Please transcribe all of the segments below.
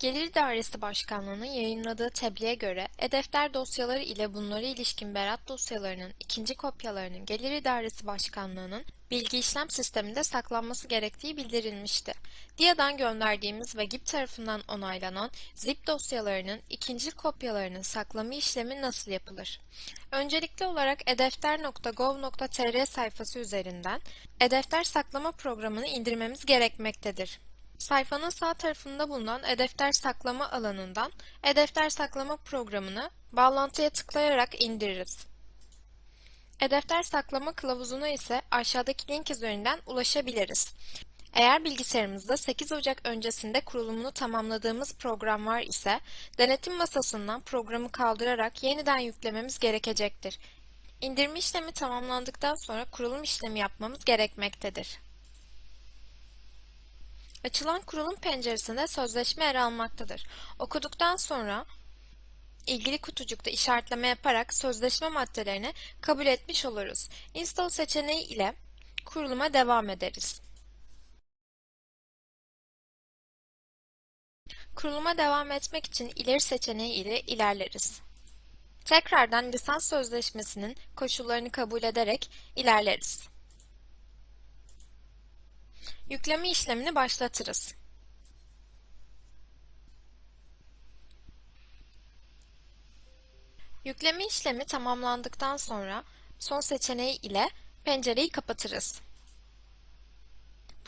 Gelir İdaresi Başkanlığı'nın yayınladığı tebliğe göre e-defter dosyaları ile bunlara ilişkin berat dosyalarının ikinci kopyalarının Gelir İdaresi Başkanlığı'nın bilgi işlem sisteminde saklanması gerektiği bildirilmişti. DİA'dan gönderdiğimiz ve GİP tarafından onaylanan zip dosyalarının ikinci kopyalarının saklama işlemi nasıl yapılır? Öncelikli olarak edefter.gov.tr sayfası üzerinden e-defter saklama programını indirmemiz gerekmektedir. Sayfanın sağ tarafında bulunan e-defter saklama alanından e-defter saklama programını bağlantıya tıklayarak indiririz. E-defter saklama kılavuzuna ise aşağıdaki link üzerinden ulaşabiliriz. Eğer bilgisayarımızda 8 Ocak öncesinde kurulumunu tamamladığımız program var ise denetim masasından programı kaldırarak yeniden yüklememiz gerekecektir. İndirme işlemi tamamlandıktan sonra kurulum işlemi yapmamız gerekmektedir. Açılan kurulum penceresinde sözleşme yer almaktadır. Okuduktan sonra ilgili kutucukta işaretleme yaparak sözleşme maddelerini kabul etmiş oluruz. Install seçeneği ile kuruluma devam ederiz. Kuruluma devam etmek için ileri seçeneği ile ilerleriz. Tekrardan lisans sözleşmesinin koşullarını kabul ederek ilerleriz. Yükleme işlemini başlatırız. Yükleme işlemi tamamlandıktan sonra son seçeneği ile pencereyi kapatırız.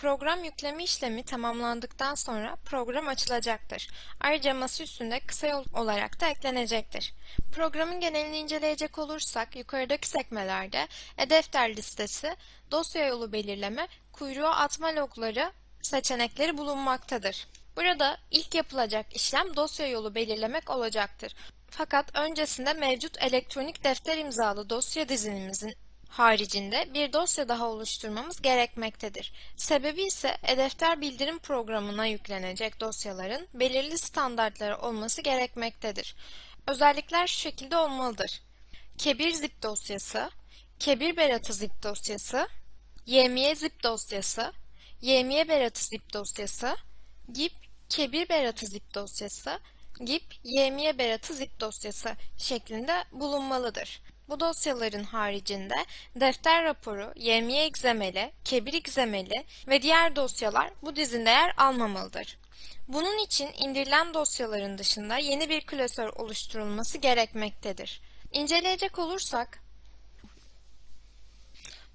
Program yükleme işlemi tamamlandıktan sonra program açılacaktır. Ayrıca masa üstünde kısa yol olarak da eklenecektir. Programın genelini inceleyecek olursak yukarıdaki sekmelerde e-defter listesi, dosya yolu belirleme, kuyruğa atma logları seçenekleri bulunmaktadır. Burada ilk yapılacak işlem dosya yolu belirlemek olacaktır. Fakat öncesinde mevcut elektronik defter imzalı dosya dizinimizin haricinde bir dosya daha oluşturmamız gerekmektedir. Sebebi ise e-defter bildirim programına yüklenecek dosyaların belirli standartları olması gerekmektedir. Özellikler şu şekilde olmalıdır. Kebir zip dosyası, Kebir beratı zip dosyası, YMY zip dosyası, YMY beratı zip dosyası, GIP kebir beratı zip dosyası, GIP YMY beratı zip dosyası şeklinde bulunmalıdır. Bu dosyaların haricinde defter raporu, YMY egzemeli, kebir egzemeli ve diğer dosyalar bu dizinde yer almamalıdır. Bunun için indirilen dosyaların dışında yeni bir klasör oluşturulması gerekmektedir. İnceleyecek olursak,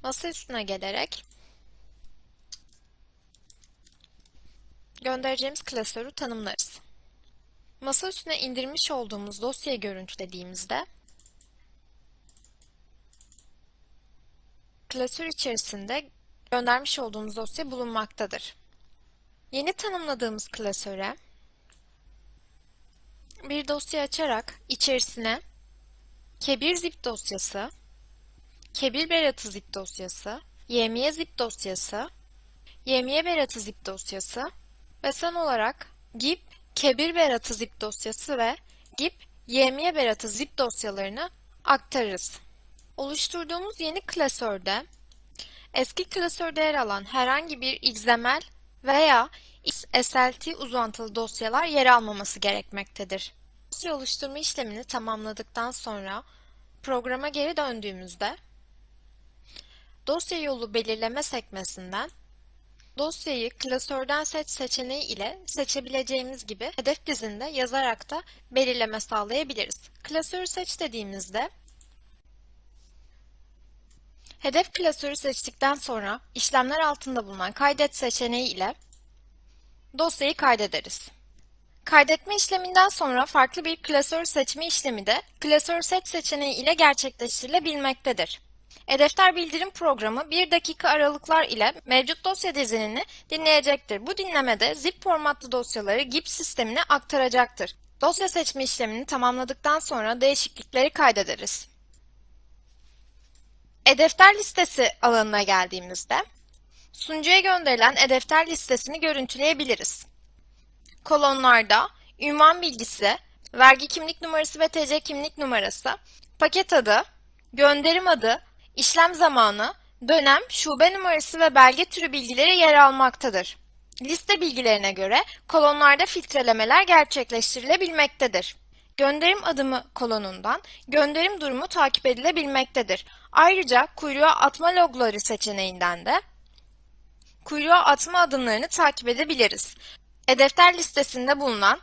masa üstüne gelerek göndereceğimiz klasörü tanımlarız. Masa üstüne indirmiş olduğumuz dosyayı görüntülediğimizde klasör içerisinde göndermiş olduğumuz dosya bulunmaktadır. Yeni tanımladığımız klasöre bir dosya açarak içerisine kebir zip dosyası, kebir beratı zip dosyası, yemiye zip dosyası, yemiye beratı zip dosyası ve son olarak gip kebir beratı zip dosyası ve gip yemiye beratı zip dosyalarını aktarırız. Oluşturduğumuz yeni klasörde eski klasörde yer alan herhangi bir XML veya XSLT uzantılı dosyalar yer almaması gerekmektedir. Dosya oluşturma işlemini tamamladıktan sonra programa geri döndüğümüzde dosya yolu belirleme sekmesinden dosyayı klasörden seç seçeneği ile seçebileceğimiz gibi hedef dizinde yazarak da belirleme sağlayabiliriz. Klasörü seç dediğimizde Hedef klasörü seçtikten sonra işlemler altında bulunan kaydet seçeneği ile dosyayı kaydederiz. Kaydetme işleminden sonra farklı bir klasör seçme işlemi de klasör seç seçeneği ile gerçekleştirilebilmektedir. E-defter bildirim programı 1 dakika aralıklar ile mevcut dosya dizinini dinleyecektir. Bu dinlemede zip formatlı dosyaları GIP sistemine aktaracaktır. Dosya seçme işlemini tamamladıktan sonra değişiklikleri kaydederiz. E-defter listesi alanına geldiğimizde sunucuya gönderilen e-defter listesini görüntüleyebiliriz. Kolonlarda ünvan bilgisi, vergi kimlik numarası ve TC kimlik numarası, paket adı, gönderim adı, işlem zamanı, dönem, şube numarası ve belge türü bilgileri yer almaktadır. Liste bilgilerine göre kolonlarda filtrelemeler gerçekleştirilebilmektedir. Gönderim adımı kolonundan gönderim durumu takip edilebilmektedir. Ayrıca kuyruğa atma logları seçeneğinden de kuyruğa atma adımlarını takip edebiliriz. E-defter listesinde bulunan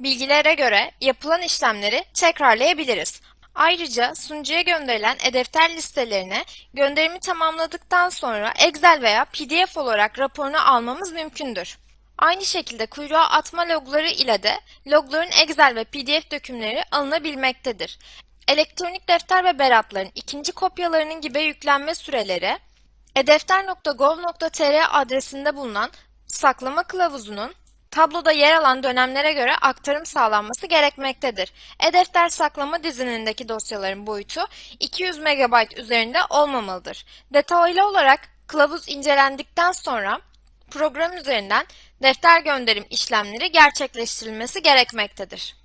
bilgilere göre yapılan işlemleri tekrarlayabiliriz. Ayrıca sunucuya gönderilen e-defter listelerine gönderimi tamamladıktan sonra Excel veya PDF olarak raporunu almamız mümkündür. Aynı şekilde kuyruğa atma logları ile de logların Excel ve PDF dökümleri alınabilmektedir. Elektronik defter ve beratların ikinci kopyalarının gibi yüklenme süreleri, edefter.gov.tr adresinde bulunan saklama kılavuzunun tabloda yer alan dönemlere göre aktarım sağlanması gerekmektedir. E-defter saklama dizinindeki dosyaların boyutu 200 MB üzerinde olmamalıdır. Detaylı olarak kılavuz incelendikten sonra program üzerinden defter gönderim işlemleri gerçekleştirilmesi gerekmektedir.